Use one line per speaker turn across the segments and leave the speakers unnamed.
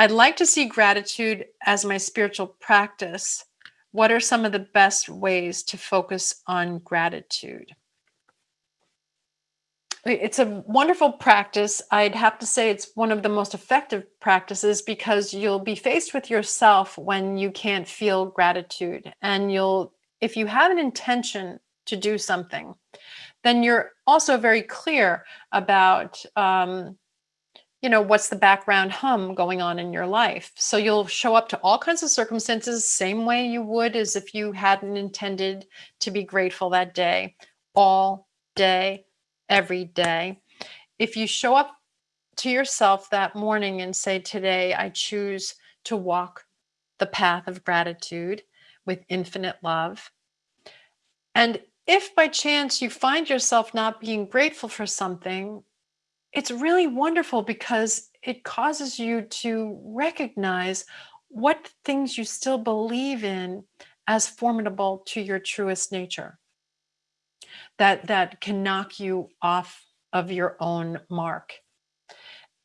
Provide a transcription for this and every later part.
I'd like to see gratitude as my spiritual practice. What are some of the best ways to focus on gratitude? It's a wonderful practice. I'd have to say it's one of the most effective practices because you'll be faced with yourself when you can't feel gratitude. And you'll, if you have an intention to do something, then you're also very clear about, um, you know, what's the background hum going on in your life. So you'll show up to all kinds of circumstances, same way you would as if you hadn't intended to be grateful that day, all day, every day. If you show up to yourself that morning and say, Today I choose to walk the path of gratitude with infinite love. And if by chance you find yourself not being grateful for something, it's really wonderful because it causes you to recognize what things you still believe in as formidable to your truest nature. That that can knock you off of your own mark.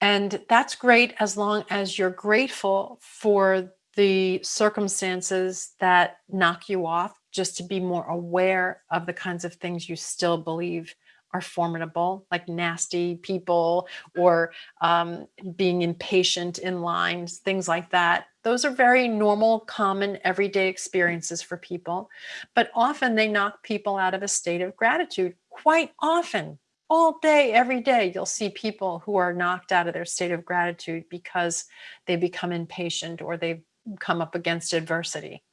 And that's great as long as you're grateful for the circumstances that knock you off just to be more aware of the kinds of things you still believe are formidable, like nasty people or um, being impatient in lines, things like that. Those are very normal, common, everyday experiences for people. But often they knock people out of a state of gratitude. Quite often, all day, every day, you'll see people who are knocked out of their state of gratitude because they become impatient or they've come up against adversity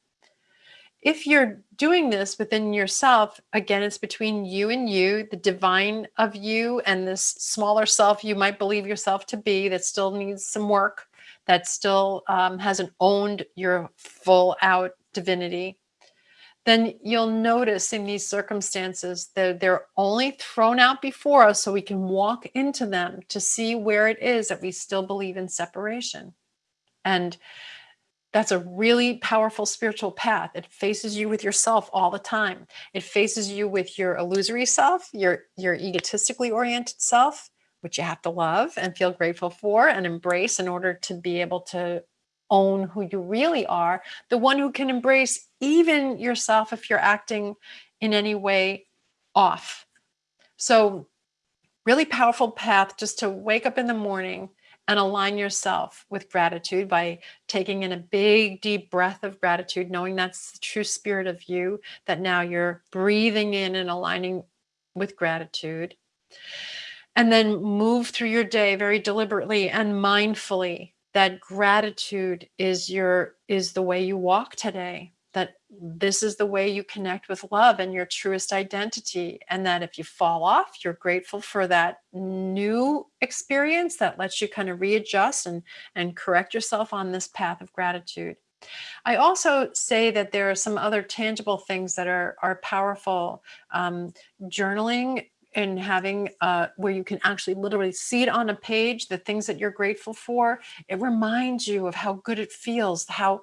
if you're doing this within yourself, again, it's between you and you, the divine of you, and this smaller self you might believe yourself to be that still needs some work, that still um, hasn't owned your full out divinity. Then you'll notice in these circumstances that they're only thrown out before us so we can walk into them to see where it is that we still believe in separation. And that's a really powerful spiritual path. It faces you with yourself all the time. It faces you with your illusory self, your your egotistically oriented self, which you have to love and feel grateful for and embrace in order to be able to own who you really are, the one who can embrace even yourself if you're acting in any way off. So really powerful path just to wake up in the morning and align yourself with gratitude by taking in a big, deep breath of gratitude, knowing that's the true spirit of you, that now you're breathing in and aligning with gratitude. And then move through your day very deliberately and mindfully that gratitude is your is the way you walk today that this is the way you connect with love and your truest identity. And that if you fall off, you're grateful for that new experience that lets you kind of readjust and, and correct yourself on this path of gratitude. I also say that there are some other tangible things that are, are powerful. Um, journaling and having uh, where you can actually literally see it on a page the things that you're grateful for it reminds you of how good it feels how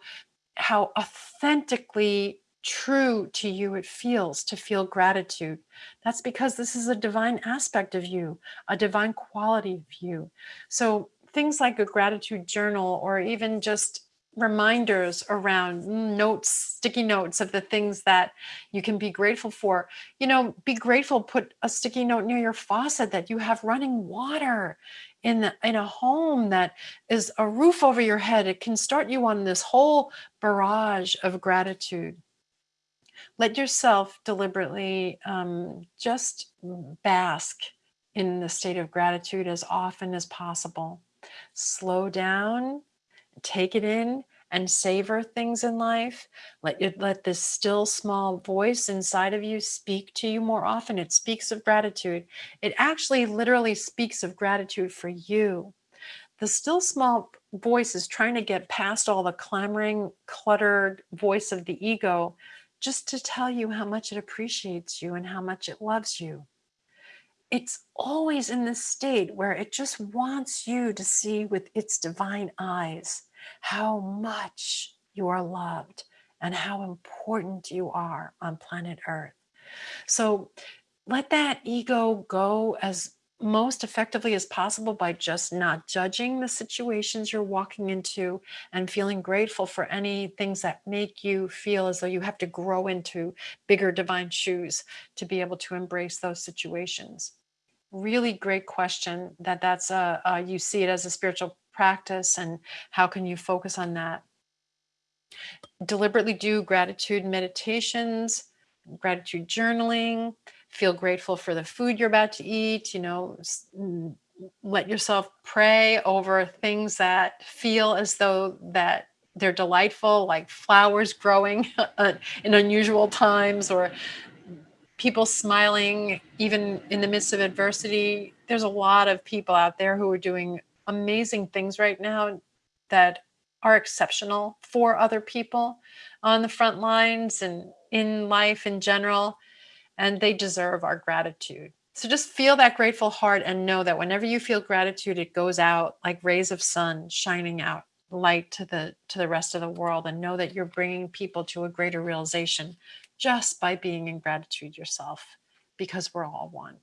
how authentically true to you it feels to feel gratitude. That's because this is a divine aspect of you, a divine quality of you. So things like a gratitude journal or even just reminders around notes, sticky notes of the things that you can be grateful for. You know, be grateful, put a sticky note near your faucet that you have running water in the, in a home that is a roof over your head. It can start you on this whole barrage of gratitude. Let yourself deliberately um, just bask in the state of gratitude as often as possible. Slow down, take it in, and savor things in life. Let you, let this still small voice inside of you speak to you more often. It speaks of gratitude. It actually literally speaks of gratitude for you. The still small voice is trying to get past all the clamoring, cluttered voice of the ego just to tell you how much it appreciates you and how much it loves you. It's always in this state where it just wants you to see with its divine eyes how much you are loved and how important you are on planet Earth. So let that ego go as most effectively as possible by just not judging the situations you're walking into and feeling grateful for any things that make you feel as though you have to grow into bigger divine shoes to be able to embrace those situations really great question that that's a, uh you see it as a spiritual practice and how can you focus on that? Deliberately do gratitude meditations gratitude journaling feel grateful for the food you're about to eat you know let yourself pray over things that feel as though that they're delightful like flowers growing uh, in unusual times or people smiling even in the midst of adversity. There's a lot of people out there who are doing amazing things right now that are exceptional for other people on the front lines and in life in general and they deserve our gratitude. So just feel that grateful heart and know that whenever you feel gratitude, it goes out like rays of sun shining out light to the to the rest of the world and know that you're bringing people to a greater realization just by being in gratitude yourself because we're all one.